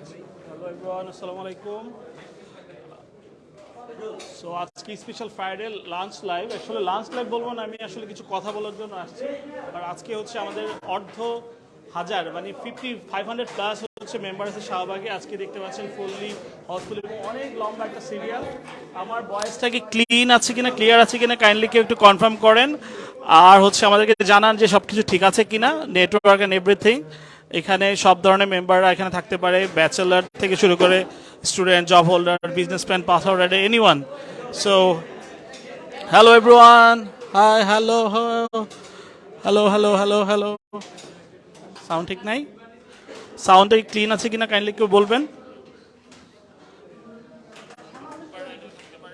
Hello everyone আসসালামু আলাইকুম so আজকে স্পেশাল ফ্রাইডে লাঞ্চ লাইভ আসলে লাঞ্চ লাইভ বলব না, আমি আসলে কিছু কথা বলার জন্য আসছি। আর আজকে হচ্ছে আমাদের অর্ধ হাজার মানে ফিফটি ফাইভ হান্ড্রেড প্লাস হচ্ছে মেম্বার আছে শাহবাগে। আজকে দেখতে পাচ্ছেন ফুললি হাউসফুলি অনেক লম্বা একটা সিরিয়াল আমার ভয়েসটা কি ক্লিন আছে কিনা ক্লিয়ার আছে কিনা কাইন্ডলি কেউ একটু কনফার্ম করেন। আর হচ্ছে আমাদেরকে জানান যে সব কিছু ঠিক আছে কিনা নেটওয়ার্ক অ্যান্ড এভরিথিং এখানে সব ধরনের মেম্বাররা এখানে থাকতে পারে ব্যাচেলার থেকে শুরু করে student job holder business man pass holder any one so hello everyone hi hello hello hello hello hello sound ঠিক নাই? সাউন্ডটা ক্লিন আছে কিনা কাইন্ডলি কেউ বলবেন?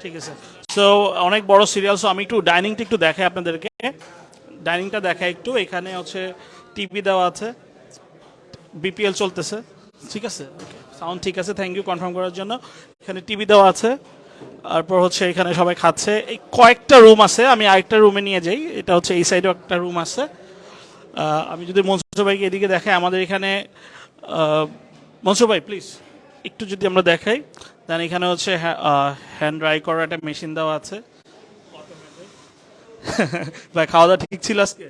ঠিক আছে। সো অনেক বড় সিরিয়াল সো আমি একটু ডাইনিংটা একটু দেখাই আপনাদেরকে। ডাইনিংটা দেখাই একটু। এখানে হচ্ছে টিভি দেওয়া আছে। বিপিএল চলতেছে। ঠিক আছে? সাউন্ড ঠিক আছে থ্যাংক ইউ কনফার্ম করার জন্য। এখানে টিভি দেওয়া আছে। তারপর হচ্ছে এখানে সবাই খাচ্ছে। এই কয়েকটা রুম আছে, আমি আরেকটা রুমে নিয়ে যাই। এটা হচ্ছে এই সাইডেও একটা রুম আছে। আমি যদি মনসুর ভাইকে এদিকে দেখাই, আমাদের এখানে মনসুর ভাই প্লিজ একটু যদি আমরা দেখাই। দেন এখানে হচ্ছে হ্যান্ড ড্রাই করার একটা মেশিন দেওয়া আছে। ভাই খাওয়া দাওয়া ঠিক ছিল আজকে?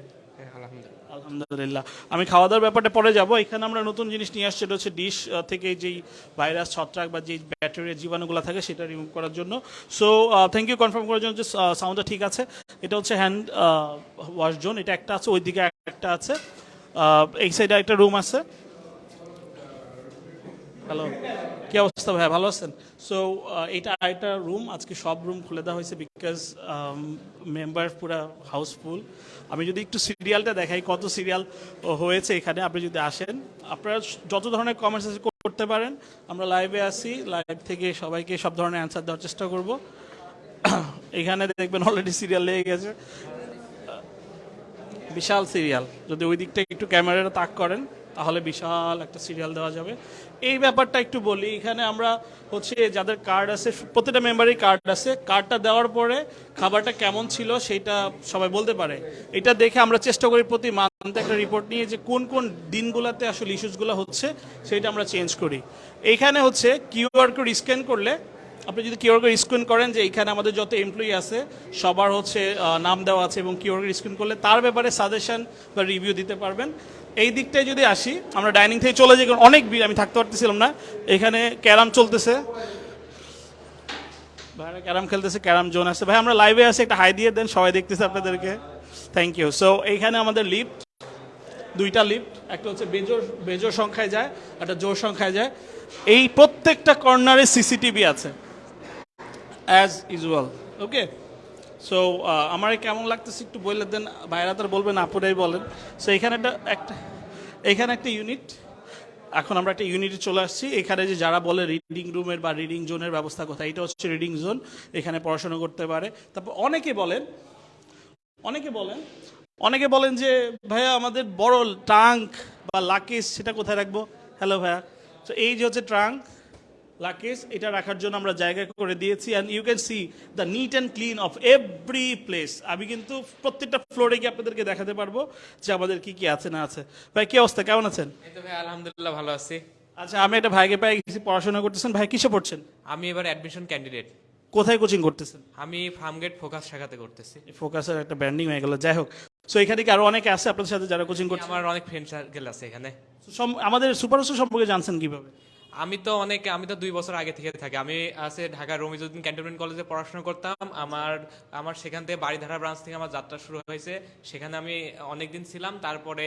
আলহামদুলিল্লাহ। আমি খাওয়া দাওয়ার ব্যাপারটা পরে যাব। এখানে আমরা নতুন জিনিস নিয়ে আসছি, এটা হচ্ছে ডিশ থেকে যেই ভাইরাস ছত্রাক বা যেই ব্যাকটেরিয়া জীবাণুগুলো থাকে, সেটা রিমুভ করার জন্য। সো থ্যাংক ইউ কনফার্ম করার জন্য যে সাউন্ডটা ঠিক আছে। এটা হচ্ছে হ্যান্ড ওয়াশ জোন এটা একটা আছে, ওইদিকে একটা আছে। এই সাইডে একটা রুম আছে। হ্যালো, কি অবস্থা ভাই? ভালো আছেন? সো এটা আরেকটা রুম আজকে সব রুম খুলে দেওয়া হয়েছে বিকজ মেম্বার পুরা হাউসফুল আমি যদি একটু সিরিয়ালটা দেখাই, কত সিরিয়াল হয়েছে এখানে, আপনি যদি আসেন, আপনারা যত ধরনের কমেন্টস করতে পারেন। আমরা লাইভে আসি লাইভ থেকে সবাইকে সব ধরনের অ্যান্সার দেওয়ার চেষ্টা করব। এখানে দেখবেন অলরেডি সিরিয়াল লেগে গেছে। বিশাল সিরিয়াল যদি ওই দিকটা একটু ক্যামেরাটা তাক করেন, তাহলে বিশাল একটা সিরিয়াল দেওয়া যাবে। এই ব্যাপারটা একটু বলি। এখানে আমরা হচ্ছে যাদের কার্ড আছে প্রতিটা মেম্বারই কার্ড আছে। কার্ডটা দেওয়ার পরে খাবারটা কেমন ছিল সেটা সবাই বলতে পারে। এটা দেখে আমরা চেষ্টা করি প্রতি মান্থে একটা রিপোর্ট নিয়ে যে কোন কোন দিনগুলোতে আসলে ইস্যুসগুলো হচ্ছে, সেটা আমরা চেঞ্জ করি। এইখানে হচ্ছে কিউআর কোড স্ক্যান করলে আপনি যদি কিউআর কোড স্ক্রিন করেন যে এখানে আমাদের যত এমপ্লয়ি আছে, সবার হচ্ছে নাম দেওয়া আছে এবং কিউআর কোড স্ক্রিন করলে তার ব্যাপারে সাজেশন বা রিভিউ দিতে পারবেন। এই দিকটায় যদি আসি, আমরা ডাইনিং থেকে চলে যাই অনেক ভিড়, আমি থাকতে পারতেছিলাম না। এখানে ক্যারাম চলতেছে। ভাইরা ক্যারাম খেলতেছে, ক্যারাম জোন আছে। ভাই, আমরা লাইভে আছি, একটা হাই দিয়ে দেন, সবাই দেখতেছে আপনাদেরকে। থ্যাংক ইউ সো এইখানে আমাদের লিফট দুইটা লিফট একটা হচ্ছে বেজোর বেজোর সংখ্যায় যায়, একটা জোর সংখ্যায় যায়। এই প্রত্যেকটা কর্নারে সিসিটিভি আছে। অ্যাজ ইউজুয়াল ওকে সো আমার কেমন লাগতেছে একটু বলে দেন বাইরা তার বলবেন, আপুরাই বলেন। সো এখানে একটা একটা, এখানে একটা ইউনিট এখন আমরা একটা ইউনিটে চলে আসছি। এখানে যে যারা বলে রিডিং রুমের বা রিডিং জোনের ব্যবস্থা কোথায়, এটা হচ্ছে রিডিং জোন এখানে পড়াশোনা করতে পারে। তারপর অনেকে বলেন অনেকে বলেন অনেকে বলেন যে, ভাইয়া, আমাদের বড় ট্রাঙ্ক বা লাকেজ সেটা কোথায় রাখব? হ্যালো ভাইয়া। তো এই যে হচ্ছে ট্রাঙ্ক লাকেজ এটা রাখার জন্য আমরা জায়গা করে দিয়েছি and you can see the neat and clean of every place আমি কিন্তু প্রত্যেকটা ফ্লোরে গিয়ে আপনাদেরকে দেখাতে পারব যে আমাদের কি কি আছে না আছে। ভাই কি অবস্থা? কেমন আছেন? ভাই আলহামদুলিল্লাহ ভালো আছি। আচ্ছা আমি একটা ভাইকে পাই গেছি পড়াশোনা করতেছেন। ভাই কিসে পড়ছেন? আমি এবার অ্যাডমিশন ক্যান্ডিডেট কোথায় কোচিং করতেছেন? আমি ফার্মগেট ফোকাস শাখাতে করতেছি। ফোকাসের একটা ব্র্যান্ডিং হয়ে গেল যাই হোক। সো এখানে কি আরও অনেকে আছে আপনাদের সাথে যারা কোচিং করছে? আমার অনেক ফ্রেন্ড সার্কেল আছে এখানে। আমাদের সুপারস্টার সম্পর্কে জানছেন কীভাবে? আমি তো অনেক আমি তো দুই বছর আগে থেকে থাকি। আমি আছে ঢাকা রমিজুদ্দিন ক্যান্টনমেন্ট কলেজে পড়াশোনা করতাম। আমার আমার সেখান থেকে বাড়িধারা ব্রাঞ্চ থেকে আমার যাত্রা শুরু হয়েছে। সেখানে আমি অনেক দিন ছিলাম। তারপরে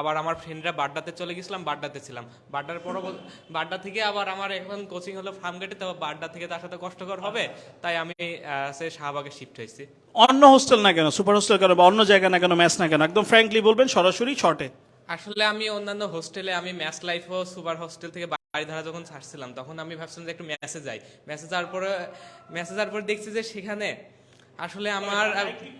আবার আমার ফ্রেন্ডরা বাড্ডাতে চলে গেছিলাম বাড্ডাতে ছিলাম। বাড্ডার পর বাড্ডা থেকে আবার আমার এখন কোচিং হলো ফার্মগেটে। তো বাড্ডা থেকে তার সাথে কষ্টকর হবে। তাই আমি সে শাহবাগে শিফট হয়েছি। অন্য হোস্টেল না কেন? সুপার হোস্টেল কেন বা অন্য জায়গা না কেন? ম্যাচ না কেন? একদম ফ্র্যাঙ্কলি বলবেন সরাসরি শর্টে আসলে আমি অন্যান্য হোস্টেলে আমি ম্যাচ লাইফ ও সুপার হোস্টেল থেকে বাড়িধারা যখন ছাড়ছিলাম তখন আমি ভাবছিলাম যে একটু ম্যাচে যাই। ম্যাচে যাওয়ার পরে ম্যাচে যাওয়ার পরে দেখছি যে সেখানে আসলে আমার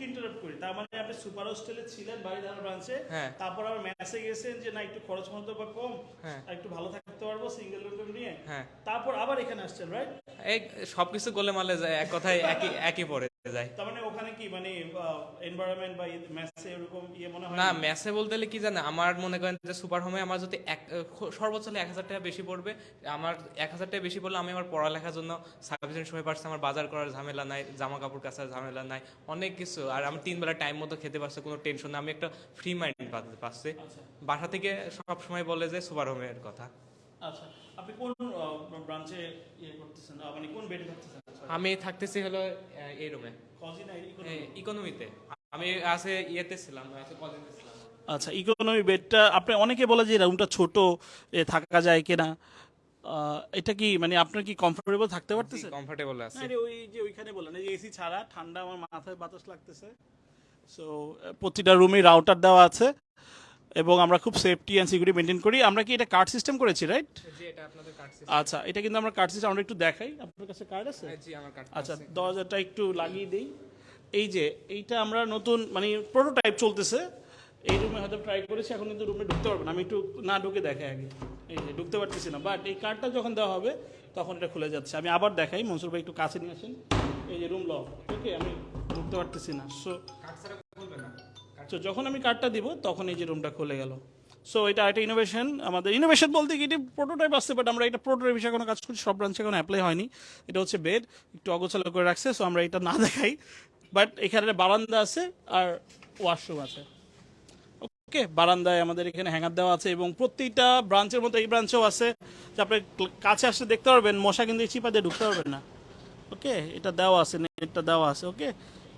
ইন্টারাপ্ট করি। তার মানে আপনি সুপার হোস্টেলে ছিলেন বাড়িধারা ব্রাঞ্চে হ্যাঁ। তারপর আবার ম্যাচে গেছেন যে না একটু খরচ মতো বা কম হ্যাঁ। একটু ভালো থাকতে পারব সিঙ্গেল রুম নিয়ে। হ্যাঁ। তারপর আবার এখানে আসছেন রাইট এই সবকিছু গোলে মালে যায় এক কথায় একই একই পড়ে যায়। তার মানে ওখানে কি মানে এনভায়রনমেন্ট বা ম্যাথে এরকম ইয়ে মনে হয়? না ম্যাথে বলতে গেলে কি জানে আমার মনে করেন যে সুপার হোমে আমার যদি এক সর্বোচ্চ হলে এক হাজার টাকা বেশি পড়বে। আমার এক হাজার টাকা বেশি পড়লে আমি আমার পড়ালেখার জন্য সাফিসিয়েন্ট সময় পাচ্ছি আমার বাজার করার ঝামেলা নাই জামা কাপড় কাচার ঝামেলা নাই অনেক কিছু। আর আমি তিন বেলা টাইম মতো খেতে পারছি কোনো টেনশন না। আমি একটা ফ্রি মাইন্ড পাচ্ছি। বাসা থেকে সব সময় বলে যে সুপার হোমের কথা। আচ্ছা। আপনি কোন ব্রাঞ্চে ইয়ে করতেছেন? মানে কোন বেডে থাকতেছেন? আমি থাকতেছি হলো এই রুমে। ইকোনমিতে আমি আছে ইয়েতে ছিলাম কলেজে ছিলাম। আচ্ছা ইকোনমি বেডটা আপনি অনেকে বলে যে রুমটা ছোট থাকা যায় কিনা। আহ, এটা কি মানে আপনার কি কমফোর্টেবল থাকতে পারতেছে? কমফোর্টেবল আছে। না রে, ওই যে ওইখানে বললেন এই যে এসি ছাড়া ঠান্ডা আমার মাথায় বাতাস লাগতেছে। সো প্রতিটা রুমে রাউটার দেওয়া আছে। এবং আমরা খুব সেফটি অ্যান্ড সিকিউরিটি মেনটেন করি। আমরা কি এটা কার্ড সিস্টেম করেছি রাইট এটা আচ্ছা এটা কিন্তু আমরা কার্ড সিস্টেম আমরা একটু দেখাই। আপনার কাছে কার্ড আছে? কার্ড আচ্ছা দরজাটা একটু লাগিয়ে দেই। এই যে এইটা আমরা নতুন মানে প্রোটোটাইপ চলতেছে। এই রুমে হয়তো ট্রাই করেছি এখন কিন্তু রুমে ঢুকতে পারবে না। আমি একটু না ঢুকে দেখাই আগে। এই যে ঢুকতে পারতেছি না। বাট এই কার্ডটা যখন দেওয়া হবে তখন এটা খুলে যাচ্ছে। আমি আবার দেখাই মনসুর ভাই একটু কাছে নিয়ে আসেন। এই যে রুম লক ওকে আমি ঢুকতে পারতেছি না। সো তো যখন আমি কার্ডটা দিব, তখন এই যে রুমটা খুলে গেল। সো এটা একটা ইনোভেশন আমাদের ইনোভেশন বলতে কি, এটি প্রোটোটাইপ আসছে বাট আমরা এটা প্রোটোটাইপ হিসেবে কোনো কাজ করছি, সব ব্রাঞ্চে কোনো অ্যাপ্লাই হয়নি। এটা হচ্ছে বেড একটু অগোছালো করে রাখছে সো আমরা এটা না দেখাই। বাট এখানে বারান্দা আছে আর ওয়াশরুম আছে। ওকে বারান্দায় আমাদের এখানে হ্যাঙ্গার দেওয়া আছে এবং প্রত্যেকটা ব্রাঞ্চের মতো এই ব্রাঞ্চেও আছে। যে আপনি কাছে আসলে দেখতে পারবেন, মশা কিন্তু চিপা দিয়ে ঢুকতে পারবেন না। ওকে এটা দেওয়া আছে নেটটা দেওয়া আছে ওকে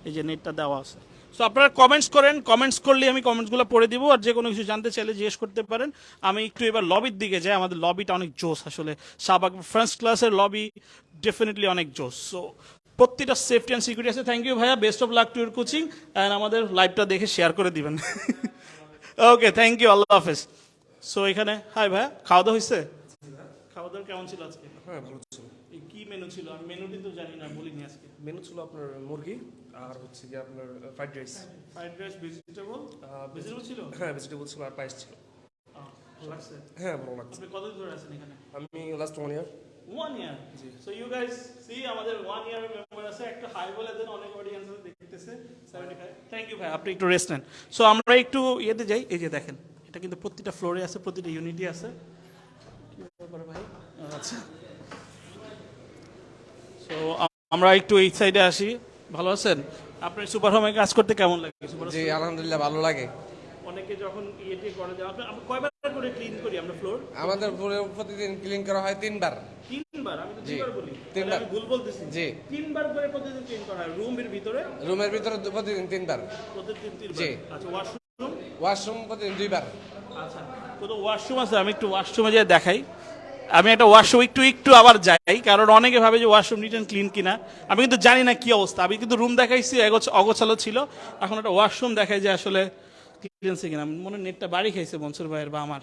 এই যে নেটটা দেওয়া আছে। সো আপনারা কমেন্টস করেন কমেন্টস করলে আমি কমেন্টসগুলো পড়ে দিব আর যে কোনো কিছু জানতে চাইলে জিজ্ঞেস করতে পারেন। আমি একটু এবার লবির দিকে যাই, আমাদের লবিটা অনেক জোস আসলে। শাহবাগ ফার্স্ট ক্লাসের লবি ডেফিনেটলি অনেক জোস সো প্রত্যেকটা সেফটি অ্যান্ড সিকিউরিটি আছে। থ্যাংক ইউ ভাইয়া best of luck to your coaching and আমাদের লাইভটা দেখে শেয়ার করে দিবেন। ওকে থ্যাংক ইউ আল্লাহ হাফেজ। সো এখানে হাই ভাইয়া, খাওয়া দাওয়া হয়েছে খাওয়া দাওয়া কেমন ছিল আজকে? হ্যাঁ ভালো ছিল। কি মেনু ছিল? আমি মেনু কিন্তু জানি না বলিনি আজকে। মেনু ছিল আপনার মুরগি আর হচ্ছে কি আপনার fried rice fried rice vegetable vegetable ছিল? হ্যাঁ ভেজিটেবল ছিল আর পায়েস ছিল। হ্যাঁ ভালো লাগছে। আপনি কতদিন ধরে আছেন এখানে? আমি last one year one year so you guys see আমাদের ওয়ান ইয়ার মেম্বার আছে একটা হাই বলে দেন অনেক অডিয়েন্স দেখতেছে। 75 থ্যাংক ইউ ভাই আপনি একটু রেস্ট নেন। সো আমরা একটু ইয়েতে যাই এই যে দেখেন এটা কিন্তু প্রতিটা ফ্লোরে আছে প্রতিটা ইউনিটি আছে। কি ব্যাপার ভাই? আচ্ছা। সো আমরা একটু এই সাইডে আসি। ভালো আছেন? আপনার সুপার হোমে কাজ করতে কেমন লাগে? জি আলহামদুলিল্লাহ ভালো লাগে। অনেকে যখন ইয়েতে করে যে আপনি কয়বার করে ক্লিন করি আমরা ফ্লোর আমাদের পুরো প্রতিদিন ক্লিন করা হয় তিনবার। তিনবার? আমি তো দুইবার বলি। তিনবার। ভুল বলতেছি। জি। তিনবার করে প্রতিদিন ক্লিন করা হয়। রুমের ভিতরে? রুমের ভিতরে প্রতিদিন তিনবার। প্রতিদিন তিনবার? জি। আচ্ছা ওয়াশরুম ওয়াশরুম প্রতিদিন দুইবার। আচ্ছা কত ওয়াশরুম আছে? আমি একটু ওয়াশরুমে যেয়ে দেখাই। আমি একটা ওয়াশরুম একটু একটু আবার যাই, কারণ অনেকে ভাবে যে ওয়াশরুম নিট ক্লিন কিনা। আমি কিন্তু জানি না কি অবস্থা। আমি কিন্তু রুম দেখাইছি অগোছালো ছিল। এখন একটা ওয়াশরুম দেখাই যে আসলে ক্লিনসি কিনা। মনে নেটটা বাড়ি খাইছে মনসুর ভাইয়ের বা আমার।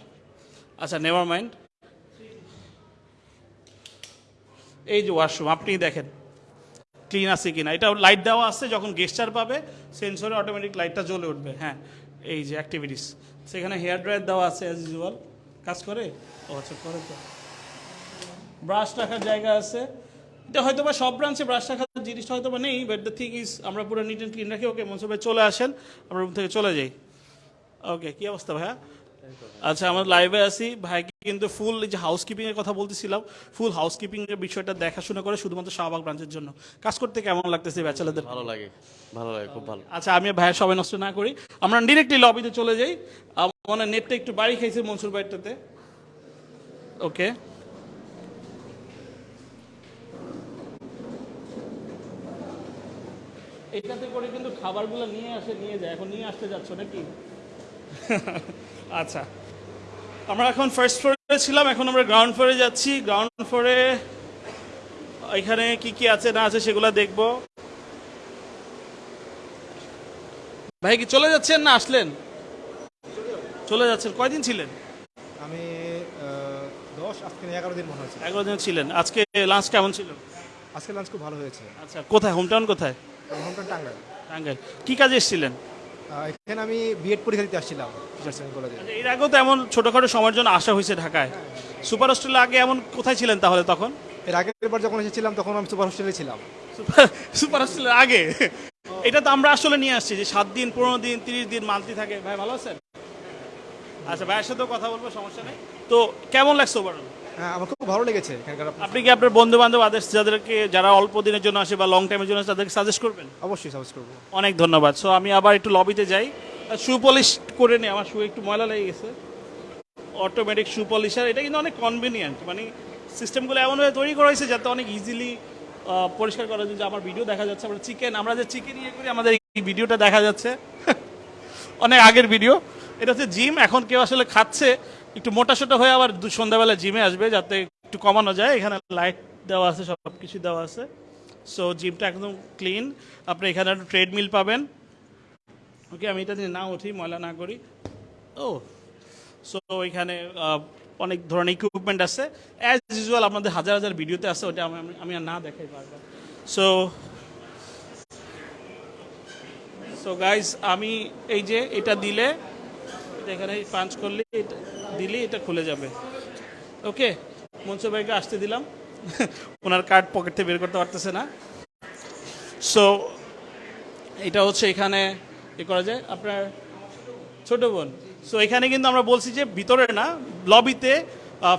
আচ্ছা নেভার মাইন্ড এই যে ওয়াশরুম আপনি দেখেন ক্লিন আছে কিনা। এটা লাইট দেওয়া আছে, যখন গেস্টার পাবে সেন্সরে অটোমেটিক লাইটটা জ্বলে উঠবে। হ্যাঁ এই যে অ্যাক্টিভিটিস সেখানে হেয়ার ড্রায়ার দেওয়া আছে অ্যাজ ইউজুয়াল কাজ করে? ও আচ্ছা করে তো। ব্রাশ রাখার জায়গা আছে। এটা হয়তো বা সব ব্রাঞ্চে ব্রাশ রাখার জিনিসটা হয়তো বা নেই বাট দ্য থিং ইজ আমরা পুরো নিট অ্যান্ড ক্লিন রাখি। ওকে মনসুর ভাই চলে আসেন আমরা রুম থেকে চলে যাই। ওকে কি অবস্থা ভাইয়া? আচ্ছা আমরা লাইভে আছি। ভাইকে কিন্তু ফুল যে হাউসকিপিং এর কথা বলতেছিলাম ফুল হাউসকিপিং এর বিষয়টা দেখাশোনা করে শুধুমাত্র শাহবাগ ব্রাঞ্চের জন্য। কাজ করতে কেমন লাগতেছে ব্যাচেলারদের? ভালো লাগে ভালো লাগে খুব ভালো। আচ্ছা আমি ভাইয়ের সবাই নষ্ট না করি। আমরা ডিরেক্টলি লবিতে চলে যাই। আমার নেটটা একটু বাড়ি খাইছে মনসুর ভাইটাতে। ওকে। এটাতে করে কিন্তু খাবারগুলো নিয়ে আসে নিয়ে যায়। এখন নিয়ে আসতে যাচ্ছ নাকি? আচ্ছা। আমরা এখন ফার্স্ট ফ্লোরে ছিলাম এখন আমরা গ্রাউন্ড ফ্লোরে যাচ্ছি। গ্রাউন্ড ফ্লোরে এখানে কি কি আছে না আছে সেগুলো দেখব। ভাই কি চলে যাচ্ছেন না আসলেন? চলে যাচ্ছেন। কয়দিন ছিলেন? আমি দশ আজকে এগারো দিন মনে হয়েছে। এগারো দিন ছিলেন। আজকে লাঞ্চ কেমন ছিল? আজকে লাঞ্চ খুব ভালো হয়েছে। আচ্ছা কোথায়? হোমটাউন কোথায়? হোমটাউন টাঙ্গাইল। টাঙ্গাইল। কি কাজে এসেছিলেন? এখানে আমি বিএড পরীক্ষা দিতে আসছিলাম কলেজে আচ্ছা, এর আগেও তো এমন ছোটখাটো সময়ের জন্য আসা হয়েছে ঢাকায়। সুপার হোস্টেলে আগে এমন কোথায় ছিলেন তাহলে তখন? এর আগের বার যখন এসেছিলাম তখন আমি সুপার হোস্টেলে ছিলাম। সুপার হোস্টেলের আগে? এটা তো আমরা আসলে নিয়ে আসছি যে সাত দিন পনেরো দিন তিরিশ দিন মান্থলি থাকে। ভাই ভালো আছেন? আচ্ছা ভাইয়ের সাথেও কথা বলব সমস্যা নেই। তো কেমন লাগছে ওভারঅল হ্যাঁ আমার খুব ভালো লেগেছে এখানকার আপনি কি আপনার বন্ধু বান্ধব আদার্স যাদেরকে যারা অল্প দিনের জন্য আসে বা লং টাইমের জন্য আসে, তাদেরকে সাজেস্ট করবেন? অবশ্যই সাজেস্ট করব। অনেক ধন্যবাদ। সো আমি আবার একটু লবিতে যাই। শু পলিশ করে নিই আমার শু একটু ময়লা লেগে গেছে। অটোমেটিক শু পলিশার এটা কিন্তু অনেক কনভিনিয়েন্ট মানে সিস্টেমগুলো এমনভাবে তৈরি করা হয়েছে যাতে অনেক ইজিলি পরিষ্কার করা যায়। যে আমার ভিডিও দেখা যাচ্ছে আমরা চিকেন আমরা যে চিকেন ইয়ে করি আমাদের এই ভিডিওটা দেখা যাচ্ছে। অনেক আগের ভিডিও এটা হচ্ছে জিম এখন কেউ আসলে খাচ্ছে। একটু মোটা সোটা হয়ে আবার সন্ধ্যাবেলা জিমে আসবে যাতে একটু কমানো যায়। এখানে লাইট দেওয়া আছে সব কিছু দেওয়া আছে। সো জিমটা একদম ক্লিন আপনি এখানে একটা ট্রেডমিল পাবেন। ওকে আমি এটা না উঠি, ময়লা না করি। ও সো এখানে অনেক ধরনের ইকুইপমেন্ট আছে। অ্যাজ ইউজুয়াল আপনাদের হাজার হাজার ভিডিওতে আছে, ওটা আমি আমি আর না দেখাই পারব সো সো গাইজ আমি এই যে এটা দিলে এখানে পাঞ্চ করলে দিলে, এটা খুলে যাবে। ওকে মনসুর ভাইকে আসতে দিলাম। ওনার কার্ড পকেট থেকে বের করতে পারতেছে না। সো এটা হচ্ছে এখানে এ করা যায়। আপনার ছোট বোন। সো এখানে কিন্তু আমরা বলছি যে ভিতরে না, লবিতে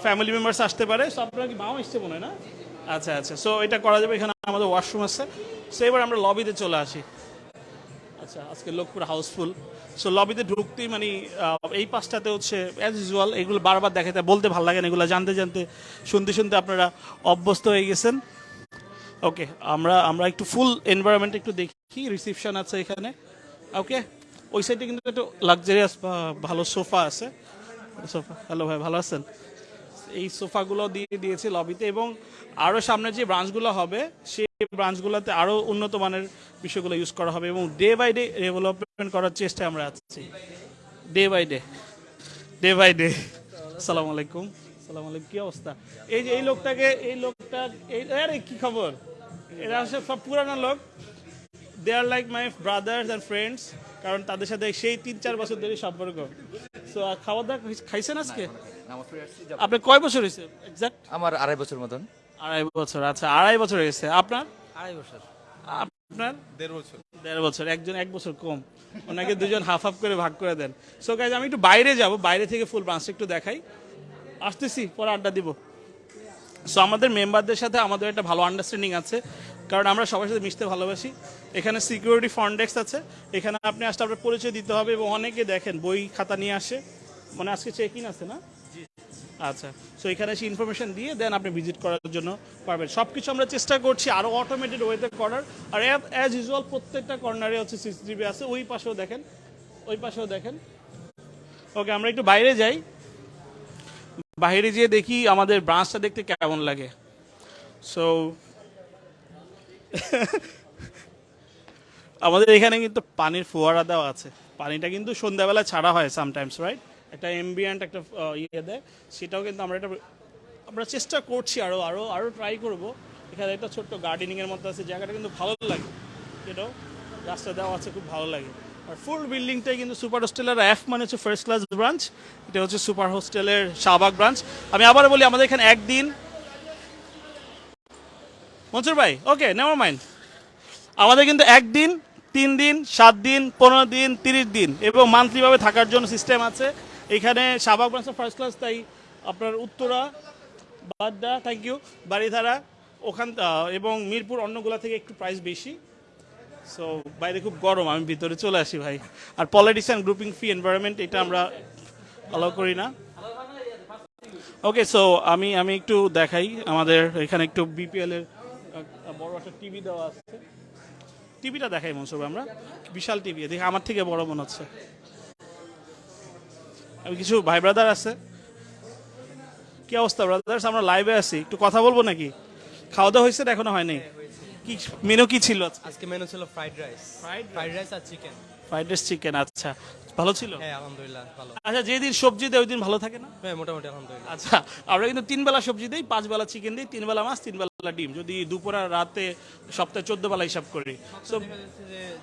ফ্যামিলি মেম্বার্স আসতে পারে। সো আপনারা কি মাও এসছে মনে হয় না? আচ্ছা আচ্ছা। সো এটা করা যাবে। এখানে আমাদের ওয়াশরুম আছে। সো এবার আমরা লবিতে চলে আসি। আচ্ছা আজকে লোক পুরো হাউসফুল। সো লবিতে ঢুকতেই মানে এই পাশটাতে হচ্ছে অ্যাজ ইউজুয়াল এগুলো বারবার দেখাতে বলতে ভালো লাগে না, এগুলো জানতে জানতে, শুনতে শুনতে আপনারা অভ্যস্ত হয়ে গেছেন। ওকে আমরা আমরা একটু ফুল এনভায়রনমেন্ট একটু দেখি রিসিপশন আছে এখানে। ওকে ওই সাইডে কিন্তু একটু লাক্সারিয়াস ভালো সোফা আছে। সোফা হ্যালো ভাই, ভালো আছেন? এই সোফাগুলো দিয়ে দিয়েছে লবিতে এবং আরও সামনে যে ব্রাঞ্চগুলো হবে, সেই ব্রাঞ্চগুলোতে আরও উন্নত মানের বিষয়গুলো ইউজ করা হবে এবং ডে বাই ডে ডেভেলপমেন্ট করার চেষ্টায় আমরা আছি। Day by day day by day সালাম আলাইকুম। সালাম আলাইকুম। কী অবস্থা? এই যে এই লোকটাকে, এই লোকটা, এই, আরে কি খবর? এরা হচ্ছে সব পুরানো লোক। They are like my brothers and friends কারণ তাদের সাথে সেই তিন চার বছর ধরে সম্পর্ক। সো খাওয়া দাওয়া খাইছেন আজকে? আপনার কয় বছর হয়েছে? এক্সাক্ট আমার আড়াই বছর মতন। আড়াই বছর আচ্ছা আড়াই বছর হয়েছে। আপনার? আড়াই বছর। আপনার? দেড় বছর। দেড় বছর একজন এক বছর কম। ওনাকে দুজন হাফ হাফ করে ভাগ করে দেন। সো গাইজ আমি একটু বাইরে যাব বাইরে থেকে ফুল ব্রাঞ্চটা একটু দেখাই। আসতেছি পরে আড্ডা দিব। সো আমাদের মেম্বারদের সাথে আমাদের একটা ভালো আন্ডারস্ট্যান্ডিং আছে। কারণ আমরা সবার সাথে মিশতে ভালোবাসি। এখানে সিকিউরিটি ফন্ডেক্স আছে। এখানে আপনি আসলে আপনার পরিচয় দিতে হবে এবং অনেকে দেখেন বই খাতা নিয়ে আসে। মানে আজকে চেক ইন আছে না? আচ্ছা সো এখানে এসে ইনফরমেশন দিয়ে দেন আপনি ভিজিট করার জন্য পারবেন। সব কিছু আমরা চেষ্টা করছি আরও অটোমেটেড ওয়েতে করার। আর অ্যাজ ইউজুয়াল প্রত্যেকটা কর্নারে হচ্ছে সিসিটিভি আছে, ওই পাশেও দেখেন, ওই পাশেও দেখেন। ওকে আমরা একটু বাইরে যাই। বাইরে যেয়ে দেখি আমাদের ব্রাঞ্চটা দেখতে কেমন লাগে। সো আমাদের এখানে কিন্তু পানির ফোয়ারা দেওয়া আছে। পানিটা কিন্তু সন্ধ্যাবেলা ছাড়া হয় সামটাইমস রাইট একটা এমবিয়েন্ট একটা ইয়ে দেয়। সেটাও কিন্তু আমরা এটা আমরা চেষ্টা করছি আরও আরও আরও ট্রাই করব। এখানে একটা ছোট্ট গার্ডেনিংয়ের মতো আছে, জায়গাটা কিন্তু ভালো লাগে এটাও রাস্তা দেওয়া আছে, খুব ভালো লাগে। আর ফুল বিল্ডিংটাই কিন্তু সুপার হোস্টেলের এফ মানে হচ্ছে ফার্স্ট ক্লাস ব্রাঞ্চ এটা হচ্ছে সুপার হোস্টেলের শাহবাগ ব্রাঞ্চ আমি আবার বলি, আমাদের এখানে একদিন মনসুর ভাই ওকে নেভার মাইন্ড আমাদের কিন্তু একদিন, তিন দিন, সাত দিন, পনেরো দিন, তিরিশ দিন, এবং মান্থলিভাবে থাকার জন্য সিস্টেম আছে। এখানে শাহবাগ ব্রাঞ্চের ফার্স্ট ক্লাস তাই আপনার উত্তরা, বাড্ডা থ্যাংক ইউ বাড়িধারা ওখান এবং মিরপুর অন্যগুলা থেকে একটু প্রাইস বেশি। সো বাইরে খুব গরম, আমি ভিতরে চলে আসি ভাই। আর politics and grouping free environment এটা আমরা অ্যালাউ করি না। ওকে সো আমি আমি একটু দেখাই, আমাদের এখানে একটু বিপিএল এর বড় একটা টিভি দেওয়া আছে। টিভিটা দেখাই মনসুর আমরা। বিশাল টিভি দেখি, আমার থেকে বড় মনে হচ্ছে। আমি কিছু ভাই ব্রাদার আছে। কি অবস্থা ব্রাদার্স আমরা লাইভে আছি। একটু কথা বলব নাকি? খাওয়া দাওয়া হয়েছে এখনও হয়নি? কি মেনু কি ছিল? আজকে মেনু ছিল ফ্রাইড রাইস ফ্রাইড রাইস আর চিকেন ফ্রাইড রাইস চিকেন আচ্ছা। ভালো ছিল? হ্যাঁ আলহামদুলিল্লাহ ভালো। আচ্ছা যেদিন সবজি দেয় ওই দিন ভালো থাকে না? হ্যাঁ মোটামুটি আলহামদুলিল্লাহ। আচ্ছা আমরা কিন্তু তিন বেলা সবজি দিই পাঁচ বেলা চিকেন দিই তিন বেলা মাছ তিন বেলা ডিম। যদি দুপুর আর রাতে সপ্তাহে চোদ্দ বেলা হিসাব করি। সো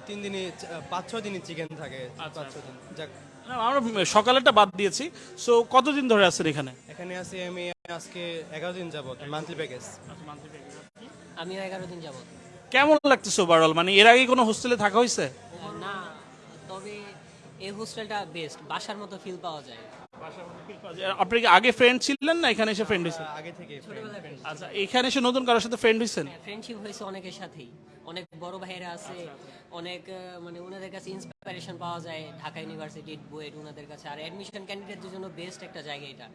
তিন দিনই পাঁচ ছয় দিনই চিকেন থাকে। আচ্ছা। পাঁচ যাক আমরা সকালেরটা বাদ দিয়েছি। সো কতদিন ধরে আছেন এখানে? এখানে আছি আমি আজকে এগারো দিন যাবত মান্থলি প্যাকেজ আমিও এগারো দিন যাব কেমন লাগতেছে ওভারঅল মানে এর আগে কোনো হোস্টেলে থাকা হয়েছে? না তবে এই হোস্টেলটা বেস্ট বাসার মতো ফিল পাওয়া যায়। আপনি কি আগে ফ্রেন্ড ছিলেন না এখানে এসে ফ্রেন্ড হয়েছেন? আগে থেকে আচ্ছা এখানে এসে নতুন কারোর সাথে ফ্রেন্ড হয়েছেন? ফ্রেন্ডশিপ হয়েছে অনেকের সাথেই। অনেক বড় ভাইয়েরা আছে অনেক মানে ওনাদের কাছে ইন্সপিরেশন পাওয়া যায় ঢাকা ইউনিভার্সিটি বুয়েট ওনাদের কাছে। আর অ্যাডমিশন ক্যান্ডিডেটদের জন্য বেস্ট একটা জায়গা এটা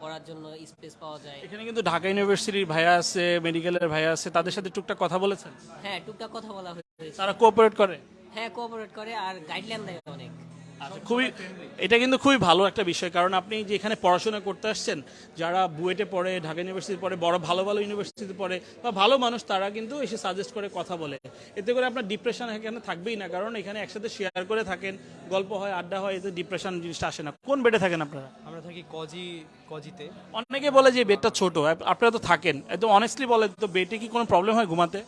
পড়ার জন্য স্পেস পাওয়া যায়। এখানে কিন্তু ঢাকা ইউনিভার্সিটির ভাইয়া আছে মেডিকেলের ভাইয়া আছে তাদের সাথে টুকটাক কথা বলেছেন? হ্যাঁ টুকটাক কথা বলা হয়েছে। তারা কোঅপারেট করে? হ্যাঁ কোঅপারেট করে আর গাইডলাইন দেয় অনেক। আচ্ছা খুবই এটা কিন্তু খুবই ভালো একটা বিষয় কারণ আপনি যে এখানে পড়াশোনা করতে আসছেন যারা বুয়েটে পড়ে ঢাকা ইউনিভার্সিটি পড়ে বড় ভালো ভালো ইউনিভার্সিটিতে পড়ে বা ভালো মানুষ তারা কিন্তু এসে সাজেস্ট করে কথা বলে। এতে করে আপনার ডিপ্রেশন এখানে থাকবেই না কারণ এখানে একসাথে শেয়ার করে থাকেন গল্প হয় আড্ডা হয় এতে ডিপ্রেশন জিনিসটা আসে না। কোন বেডে থাকেন আপনারা? আমরা থাকি কজি কজিতে। অনেকে বলে যে বেডটা ছোট আপ- আপনারা তো থাকেন। একদম অনেস্টলি বলে তো বেডে কি কোনো প্রবলেম হয় ঘুমাতে?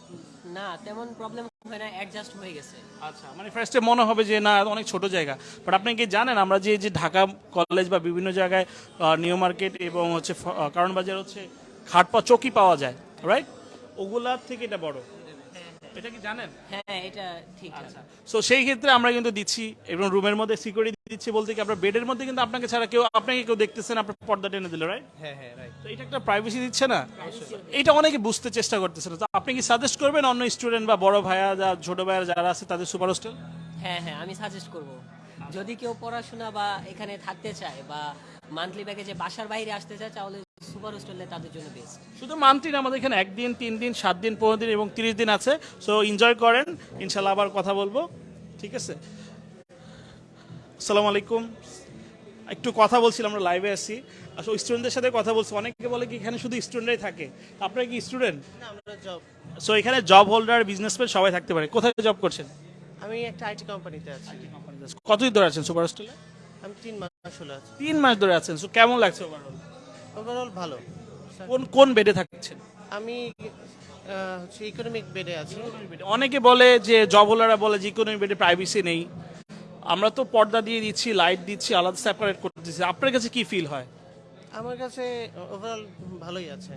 না, তেমন প্রবলেম হয় না অ্যাডজাস্ট হয়ে গেছে। আচ্ছা মানে ফার্স্টে মনে হবে যে, না, অনেক ছোট জায়গা। বাট আপনি কি জানেন, আমরা যে যে ঢাকা কলেজ বা বিভিন্ন জায়গায় নিউ মার্কেট এবং হচ্ছে কারণ বাজার হচ্ছে খাট পা চকি পাওয়া যায় রাইট ওগুলার থেকে এটা বড়। এটা কি জানেন? হ্যাঁ এটা ঠিক আছে সো সেই ক্ষেত্রে আমরা কিন্তু দিচ্ছি এবং রুমের মধ্যে সিকিউরিটি দিচ্ছি বলতে কি আপনার বেডের মধ্যে কিন্তু আপনাকে ছাড়া কেউ আপনাকে কেউ দেখতেছেন আপনার পর্দা টেনে দিল রাইট হ্যাঁ হ্যাঁ রাইট তো এটা একটা প্রাইভেসি দিচ্ছে না? এটা অনেকে বুঝতে চেষ্টা করতেছে না। তো আপনি কি সাজেস্ট করবেন অন্য স্টুডেন্ট বা বড় ভাইয়া যা ছোট ভাইয়া যারা আছে তাদের সুপার হোস্টেল হ্যাঁ হ্যাঁ আমি সাজেস্ট করব। যদি কেউ পড়াশোনা বা এখানে থাকতে চায় বা মান্থলি প্যাকেজে বাসার বাইরে আসতে চায় তাহলে সুপার হোস্টেলে তাদের জন্য বেস্ট শুধু মান্থলি না আমাদের এখানে একদিন তিন দিন সাত দিন পনেরো দিন এবং তিরিশ দিন আছে। সো এনজয় করেন। ইনশাল্লাহ আবার কথা বলব। ঠিক আছে? আসসালামু আলাইকুম। একটু কথা বলছিলাম আমরা লাইভে আসি আসলে স্টুডেন্টদের সাথে কথা বলছি। অনেকে বলে কি এখানে শুধু স্টুডেন্টরাই থাকে। আপনারা কি স্টুডেন্ট সো এখানে জব হোল্ডার বিজনেসম্যান সবাই থাকতে পারে। কোথায় জব করছেন? আমি একটা আইটি কোম্পানিতে আছি। কতদিন ধরে আছেন সুপার হোস্টেলে আমি তিন মাস হলো আছি। তিন মাস ধরে আছেন। সো কেমন লাগছে ওভারঅল ওভারঅল ভালো। কোন কোন বেডে থাকছেন? আমি আহ, হচ্ছে ইকোনমিক বেডে আছি। অনেকে বলে যে জব হোল্ডাররা বলে যে কোনো বেডে প্রাইভেসি নেই। আমরা তো পর্দা দিয়ে দিচ্ছি লাইট দিচ্ছি আলাদা সেপারেট করতেছি আপনার কাছে কি ফিল হয়? আমার কাছে ওভারঅল ভালোই আছে।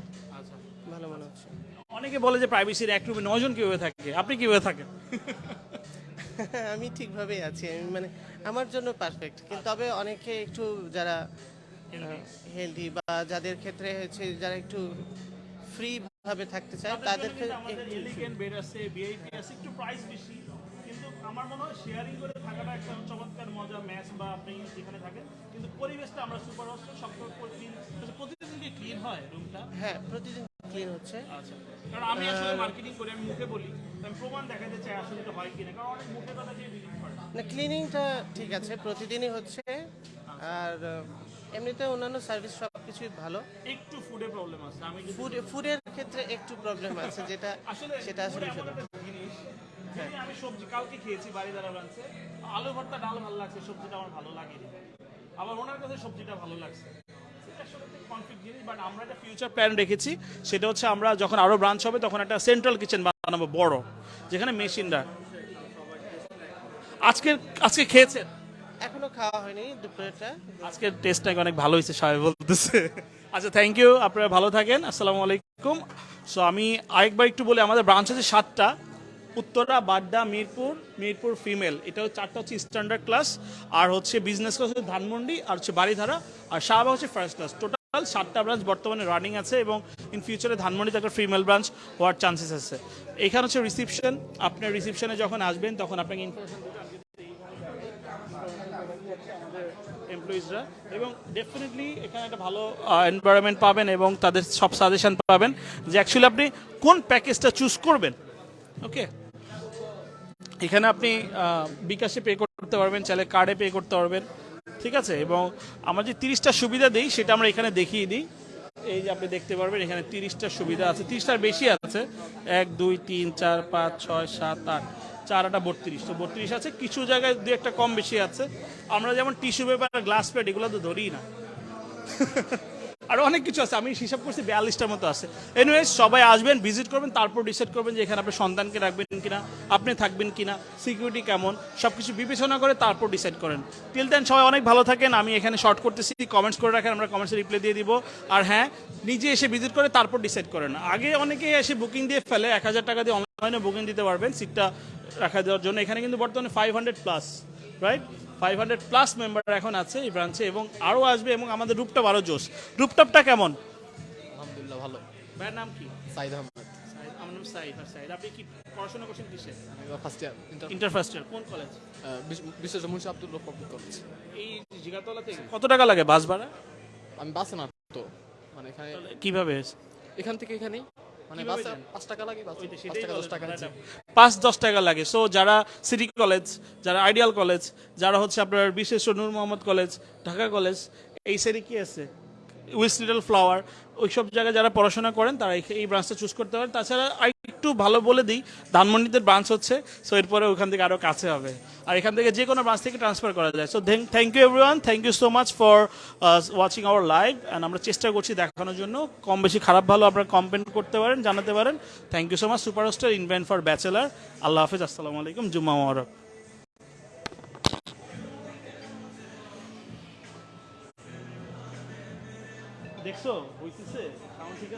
ভালো মনে হচ্ছে। অনেকে বলে যে প্রাইভেসির এক রুমে নজন কীভাবে থাকে? আপনি কীভাবে থাকেন? আমি ঠিকভাবেই আছি। আমি মানে আমার জন্য পারফেক্ট কিন্তু তবে অনেকে একটু যারা হেলদি বা যাদের ক্ষেত্রে হচ্ছে যারা একটু ফ্রি ভাবে থাকতে চায় তাদের ক্ষেত্রে একটু এলিগেন্ট বেড আছে ভিআইপি আছে একটু প্রাইস বেশি। কিন্তু আমার মনে হয় শেয়ারিং করে থাকাটা একটা চমৎকার মজা ম্যাচ বা আপনি যেখানে থাকেন। কিন্তু পরিবেশটা আমরা সুপার হোস্টেল প্রতিদিন কি ক্লিন হয় রুমটা হ্যাঁ প্রতিদিন ক্লিন হচ্ছে। আচ্ছা কারণ আমি আসলে মার্কেটিং করি আমি মুখে বলি। আমি প্রমাণ দেখাতে চাই আসলে এটা হয় কিনা কারণ অনেক মুখে কথা দিয়ে বিলিভ করে। না ক্লিনিংটা ঠিক আছে প্রতিদিনই হচ্ছে। আর আহ, এমনিতে অন্যান্য সার্ভিস সব কিছুই ভালো। একটু ফুডে প্রবলেম আছে আমি ফুড ফুডের ক্ষেত্রে একটু প্রবলেম আছে যেটা সেটা আসলে জিনিস যদি আমি সবজি কালকে খেয়েছি বাড়ি দ্বারা রাঁধছে আলু ভর্তা ডাল ভালো লাগছে সবজিটা আমার ভালো লাগেনি। আবার ওনার কাছে সবজিটা ভালো লাগছে। বাট আমরা একটা ফিউচার প্ল্যান রেখেছি। সেটা হচ্ছে আমরা যখন আরও ব্রাঞ্চ হবে তখন একটা সেন্ট্রাল কিচেন বানাবো বড় যেখানে মেশিনরা আজকে আজকে খেয়েছেন? এখনও খাওয়া হয়নি দুপুরেরটা। আজকের টেস্ট নাকি অনেক ভালো হয়েছে, সবাই বলতেছে। আচ্ছা থ্যাংক ইউ আপনারা ভালো থাকেন, আসসালামু আলাইকুম। সো আমি আরেকবার একটু বলি, আমাদের ব্রাঞ্চ আছে সাতটা, উত্তরা, বাড্ডা, মিরপুর মিরপুর ফিমেল এটা চারটা হচ্ছে স্ট্যান্ডার্ড ক্লাস আর হচ্ছে বিজনেস ক্লাস হচ্ছে ধানমন্ডি, আর হচ্ছে বাড়িধারা আর শাহবাগ হচ্ছে ফার্স্ট ক্লাস টোটাল সাতটা ব্রাঞ্চ বর্তমানে রানিং আছে এবং ইন ফিউচারে ধানমন্ডিতে একটা ফিমেল ব্রাঞ্চ হওয়ার চান্সেস আছে। এখানে হচ্ছে রিসিপশন আপনার রিসিপশনে যখন আসবেন, তখন আপনাকে ইনফরমেশন এমপ্লয়িজরা এবং ডেফিনেটলি এখানে একটা ভালো এনভায়রনমেন্ট পাবেন এবং তাদের সব সাজেশন পাবেন যে অ্যাকচুয়ালি আপনি কোন প্যাকেজটা চুজ করবেন ওকে এখানে আপনি বিকাশে পে করতে পারবেন, চাইলে কার্ডে পে করতে পারবেন, ঠিক আছে? এবং আমরা যে তিরিশটা সুবিধা দিই, সেটা আমরা এখানে দেখিয়ে দিই। এই যে আপনি দেখতে পারবেন, এখানে তিরিশটা সুবিধা আছে। তিরিশটার বেশি আছে। এক, দুই, তিন, চার, পাঁচ, ছয়, সাত, আট। চার আটা বত্রিশ। তো বত্রিশ আছে, কিছু জায়গায় দু একটা কম বেশি আছে। আমরা যেমন টিস্যু পেপার গ্লাস প্লেট এগুলো তো ধরি না। আর অনেক কিছু আছে, আমি হিসাব করছি বিয়াল্লিশটার মতো আছে। এনিওয়েজ সবাই আসবেন ভিজিট করবেন, তারপর ডিসাইড করবেন যে এখানে আপনি সন্তানকে রাখবেন কিনা, আপনি থাকবেন কিনা সিকিউরিটি কেমন সব কিছু বিবেচনা করে তারপর ডিসাইড করেন। টিল দেন সবাই অনেক ভালো থাকেন, আমি এখানে শর্ট করতেছি কমেন্টস করে রাখেন, আমরা কমেন্টসে রিপ্লাই দিয়ে দিব। আর হ্যাঁ নিজে এসে ভিজিট করে তারপর ডিসাইড করেন। আগে অনেকে এসে বুকিং দিয়ে ফেলে, এক হাজার টাকা দিয়ে অনলাইনে বুকিং দিতে পারবেন সিটটা রাখা দেওয়ার জন্য। এখানে কিন্তু বর্তমানে five hundred plus right five hundred plus member এখন আছে এই ব্রাঞ্চে এবং আরও আসবে এবং আমাদের রূপটপ আরও জোস রূপটপটা কেমন? আলহামদুলিল্লাহ ভালো। ভাইয়ের নাম কি? সাইদ আহমদ। সাইদ, আমার নাম সাইদ আর সাইদ। আপনি কি পড়াশোনা করছেন কিসে? First year inter first year কোন কলেজ বিশ্ব মুন্সি আব্দুল পাবলিক কলেজ এই জিগাতলা থেকে কত টাকা লাগে বাস ভাড়া? আমি বাসে না তো। মানে এখানে কীভাবে এখান থেকে এখানে মানে বাসে পাঁচ টাকা লাগে বাসে ওই তো পাঁচ টাকা দশ টাকা পাঁচ দশ টাকা লাগে। সো যারা সিটি কলেজ যারা আইডিয়াল কলেজ যারা হচ্ছে আপনার বিশেষ নূর মোহাম্মদ কলেজ ঢাকা কলেজ এই সাইডে কি আছে? উইস লিটল ফ্লাওয়ার, ওইসব জায়গায় যারা পড়াশোনা করেন, তারা এই- ব্রাঞ্চটা চুজ করতে পারেন। তাছাড়া আর একটু ভালো বলে দিই, ধানমন্ডিতে ব্রাঞ্চ হচ্ছে সো এরপরে ওখান থেকে আরও কাছে হবে। আর এখান থেকে যে কোনো ব্রাঞ্চ থেকে ট্রান্সফার করা যায়। So thank you everyone thank you so much for watching our live and আমরা চেষ্টা করছি দেখানোর জন্য। কম বেশি খারাপ ভালো আপনারা কমপ্লেন করতে পারেন, জানাতে পারেন। Thank you so much superstar invent for bachelor আল্লাহ হাফিজ, আসসালামু আলাইকুম, জুম্মা মোবারক। দেখছ হইতেছে সাউন্ড ঠিক আছে